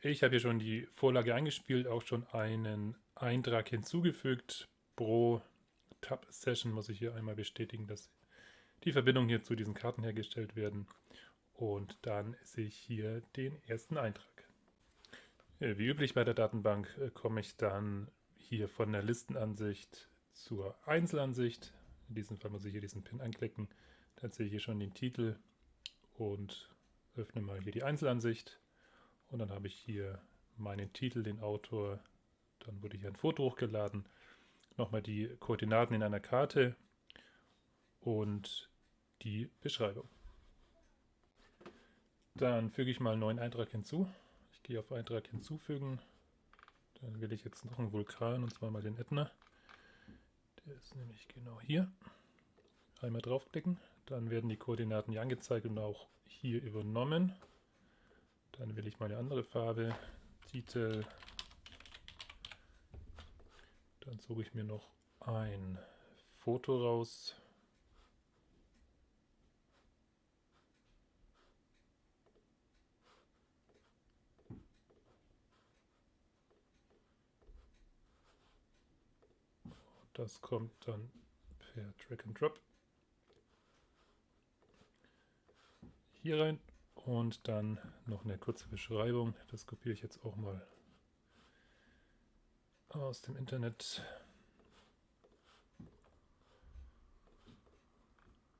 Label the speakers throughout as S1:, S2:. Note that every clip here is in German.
S1: Ich habe hier schon die Vorlage eingespielt, auch schon einen Eintrag hinzugefügt. Pro Tab-Session muss ich hier einmal bestätigen, dass die Verbindungen hier zu diesen Karten hergestellt werden. Und dann sehe ich hier den ersten Eintrag. Wie üblich bei der Datenbank äh, komme ich dann hier von der Listenansicht zur Einzelansicht. In diesem Fall muss ich hier diesen Pin anklicken. Dann sehe ich hier schon den Titel und öffne mal hier die Einzelansicht. Und dann habe ich hier meinen Titel, den Autor. Dann wurde hier ein Foto hochgeladen. Nochmal die Koordinaten in einer Karte und die Beschreibung. Dann füge ich mal einen neuen Eintrag hinzu. Ich gehe auf Eintrag hinzufügen. Dann wähle ich jetzt noch einen Vulkan und zwar mal den Ätna. Der ist nämlich genau hier. Einmal draufklicken, dann werden die Koordinaten hier angezeigt und auch hier übernommen. Wähle ich mal eine andere Farbe, Titel. Dann suche ich mir noch ein Foto raus. Das kommt dann per Drag and Drop hier rein und dann noch eine kurze Beschreibung. Das kopiere ich jetzt auch mal aus dem Internet.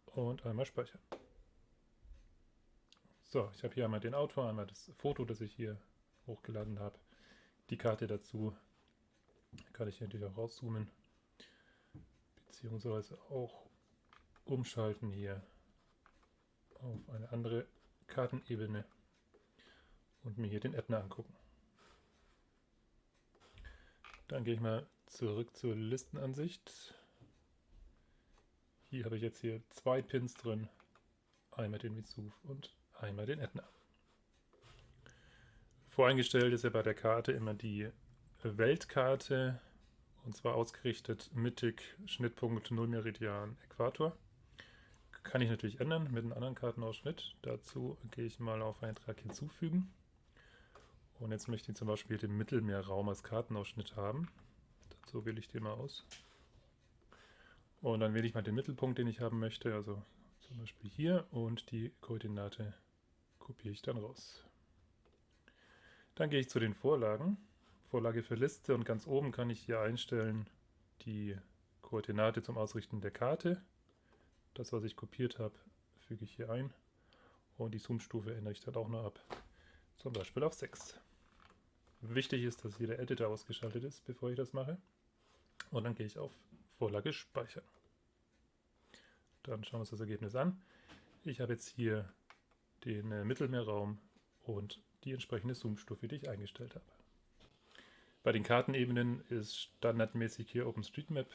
S1: Und einmal speichern. So, ich habe hier einmal den Autor, einmal das Foto, das ich hier hochgeladen habe. Die Karte dazu kann ich hier natürlich auch rauszoomen beziehungsweise auch umschalten hier auf eine andere Kartenebene und mir hier den Ätna angucken. Dann gehe ich mal zurück zur Listenansicht. Hier habe ich jetzt hier zwei Pins drin. Einmal den Vesuv und einmal den Ätna. Voreingestellt ist ja bei der Karte immer die Weltkarte und zwar ausgerichtet mittig, Schnittpunkt 0 Meridian, Äquator. Kann ich natürlich ändern mit einem anderen Kartenausschnitt. Dazu gehe ich mal auf Eintrag hinzufügen. Und jetzt möchte ich zum Beispiel den Mittelmeerraum als Kartenausschnitt haben. Dazu wähle ich den mal aus. Und dann wähle ich mal den Mittelpunkt, den ich haben möchte, also zum Beispiel hier. Und die Koordinate kopiere ich dann raus. Dann gehe ich zu den Vorlagen. Vorlage für Liste und ganz oben kann ich hier einstellen die Koordinate zum Ausrichten der Karte. Das, was ich kopiert habe, füge ich hier ein und die Zoom-Stufe ändere ich dann auch noch ab, zum Beispiel auf 6. Wichtig ist, dass hier der Editor ausgeschaltet ist, bevor ich das mache. Und dann gehe ich auf Vorlage speichern. Dann schauen wir uns das Ergebnis an. Ich habe jetzt hier den äh, Mittelmeerraum und die entsprechende Zoom-Stufe, die ich eingestellt habe. Bei den Kartenebenen ist standardmäßig hier OpenStreetMap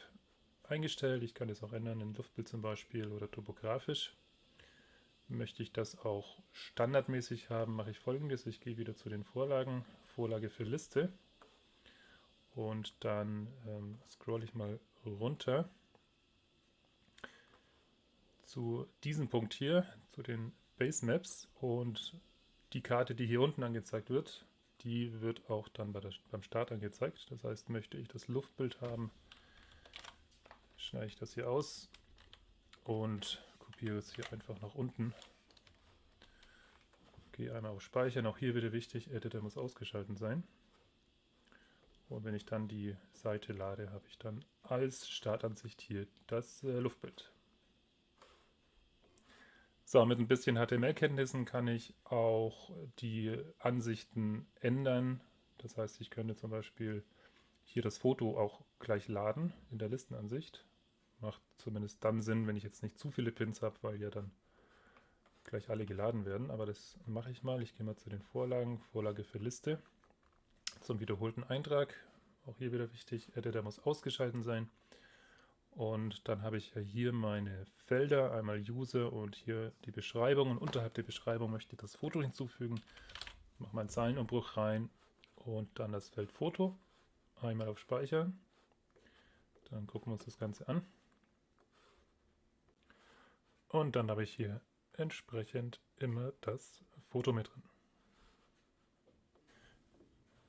S1: eingestellt. Ich kann das auch ändern in Luftbild zum Beispiel oder topografisch. Möchte ich das auch standardmäßig haben, mache ich folgendes. Ich gehe wieder zu den Vorlagen, Vorlage für Liste und dann ähm, scroll ich mal runter zu diesem Punkt hier, zu den Base Maps und die Karte, die hier unten angezeigt wird, die wird auch dann bei der, beim Start angezeigt. Das heißt, möchte ich das Luftbild haben, schneide ich das hier aus und kopiere es hier einfach nach unten. Gehe einmal auf Speichern. Auch hier wieder wichtig, Editor muss ausgeschaltet sein. Und wenn ich dann die Seite lade, habe ich dann als Startansicht hier das äh, Luftbild. So, mit ein bisschen HTML-Kenntnissen kann ich auch die Ansichten ändern. Das heißt, ich könnte zum Beispiel hier das Foto auch gleich laden in der Listenansicht. Macht zumindest dann Sinn, wenn ich jetzt nicht zu viele Pins habe, weil ja dann gleich alle geladen werden. Aber das mache ich mal. Ich gehe mal zu den Vorlagen. Vorlage für Liste. Zum wiederholten Eintrag. Auch hier wieder wichtig, Editor muss ausgeschaltet sein. Und dann habe ich ja hier meine Felder, einmal User und hier die Beschreibung. Und unterhalb der Beschreibung möchte ich das Foto hinzufügen. Mache meinen Zeilenumbruch rein und dann das Feld Foto. Einmal auf Speichern. Dann gucken wir uns das Ganze an. Und dann habe ich hier entsprechend immer das Foto mit drin.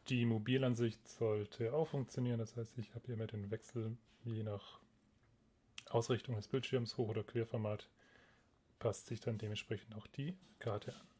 S1: Die Mobilansicht sollte auch funktionieren. Das heißt, ich habe hier mit den Wechsel je nach Ausrichtung des Bildschirms, Hoch- oder Querformat, passt sich dann dementsprechend auch die Karte an.